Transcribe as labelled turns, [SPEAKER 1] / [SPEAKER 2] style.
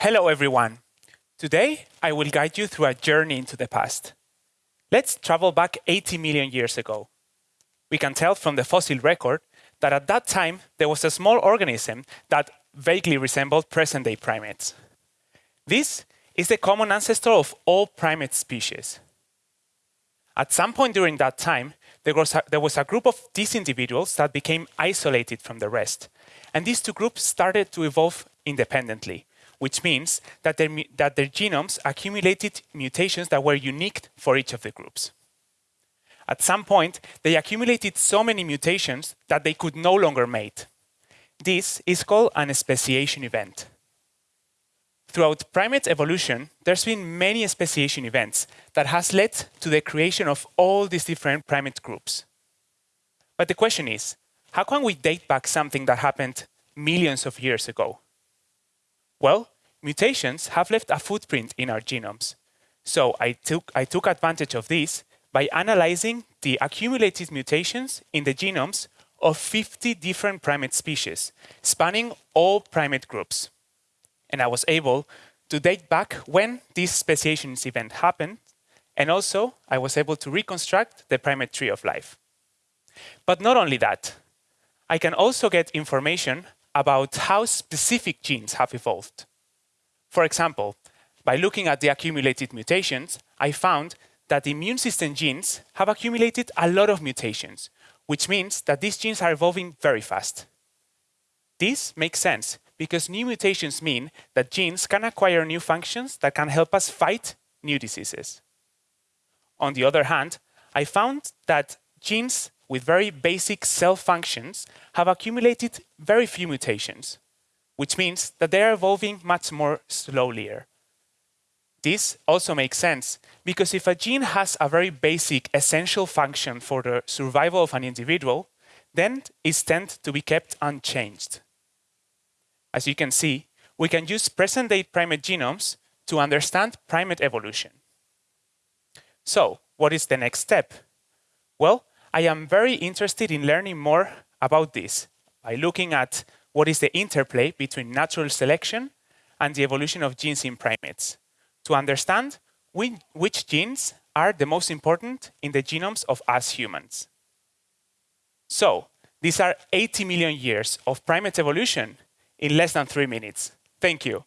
[SPEAKER 1] Hello, everyone. Today, I will guide you through a journey into the past. Let's travel back 80 million years ago. We can tell from the fossil record that at that time, there was a small organism that vaguely resembled present-day primates. This is the common ancestor of all primate species. At some point during that time, there was, a, there was a group of these individuals that became isolated from the rest. And these two groups started to evolve independently which means that their, that their genomes accumulated mutations that were unique for each of the groups. At some point, they accumulated so many mutations that they could no longer mate. This is called an speciation event. Throughout primate evolution, there's been many speciation events that has led to the creation of all these different primate groups. But the question is, how can we date back something that happened millions of years ago? Well, mutations have left a footprint in our genomes. So I took, I took advantage of this by analyzing the accumulated mutations in the genomes of 50 different primate species, spanning all primate groups. And I was able to date back when this speciation event happened, and also I was able to reconstruct the primate tree of life. But not only that, I can also get information about how specific genes have evolved. For example, by looking at the accumulated mutations, I found that immune system genes have accumulated a lot of mutations, which means that these genes are evolving very fast. This makes sense because new mutations mean that genes can acquire new functions that can help us fight new diseases. On the other hand, I found that genes with very basic cell functions have accumulated very few mutations, which means that they are evolving much more slowly. This also makes sense because if a gene has a very basic essential function for the survival of an individual, then it tends to be kept unchanged. As you can see, we can use present-day primate genomes to understand primate evolution. So, what is the next step? Well, I am very interested in learning more about this by looking at what is the interplay between natural selection and the evolution of genes in primates to understand which genes are the most important in the genomes of us humans. So, these are 80 million years of primate evolution in less than three minutes. Thank you.